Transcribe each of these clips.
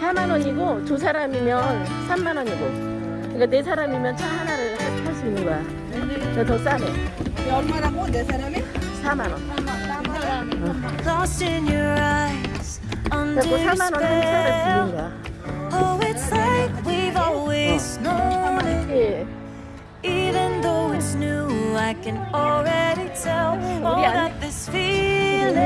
4만 원이고 두 사람이면 3만 원이고 그러니까 네 사람이면 차 하나를 할 수 있는 거야. 그래서 더 싸네. 얼마라고 네 사람이? 4만 원. Lost in your eyes, under 그래서 4만 원한 차를 빌린 거야. Oh, it's like we've always known it. 예. Even though it's new, I can already tell. Oh, 우리 안- that this feeling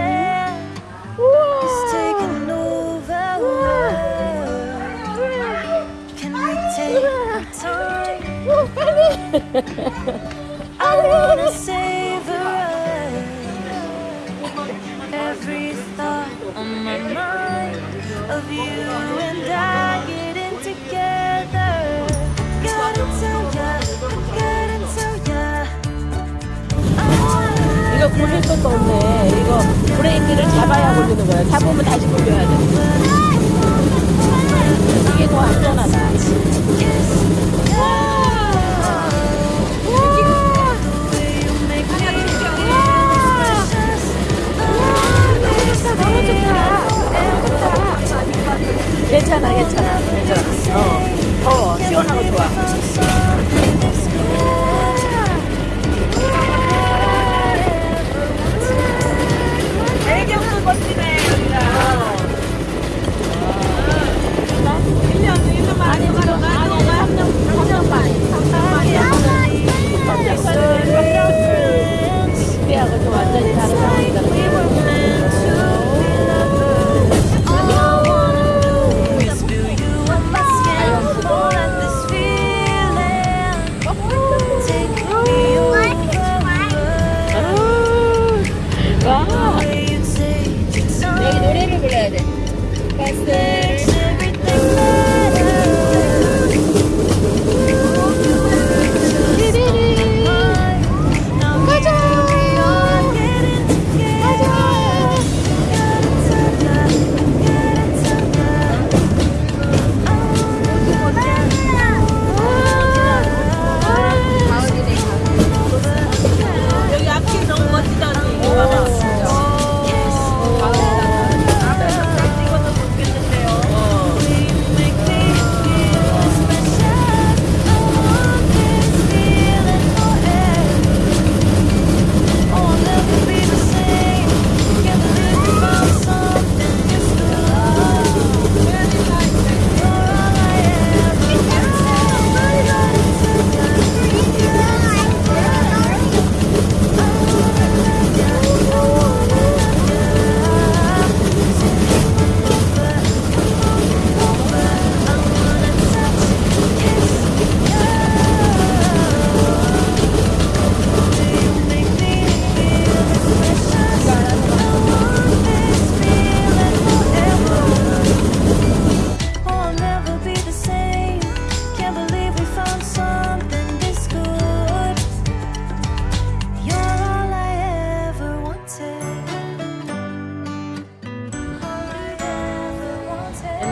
I wanna savor every thought on my mind of you and I getting together. Gotta tell ya, gotta tell ya. 이거 굴릴 것도 없네. 이거 브레이크를 잡아야 굴리는 거야. 잡으면 다시 굴려야 돼.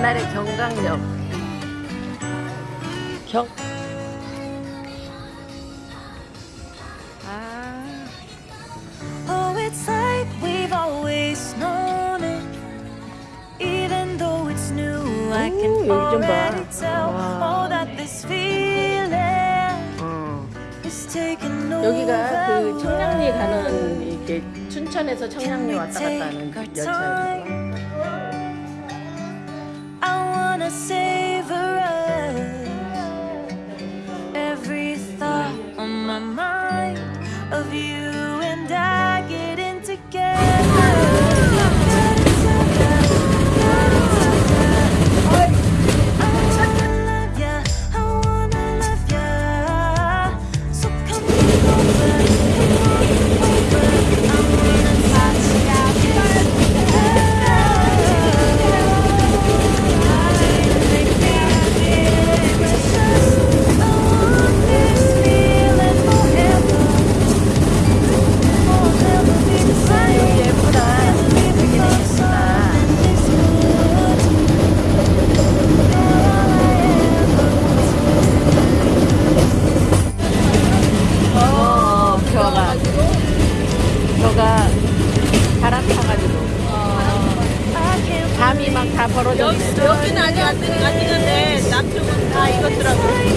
옛날에 경강역. 경. 아, Oh, it's like we've always known it. Even though it's new, I can Ooh, 여기 좀 봐. already tell. 와. Oh, that this feeling 어. is taking over. 여기가 그 청량리 가는 이게 춘천에서 청량리 왔다 갔다 하는 열차야. I wanna savor every 여기는 아직 안, 안 익었는데 남쪽은 다 익었더라고.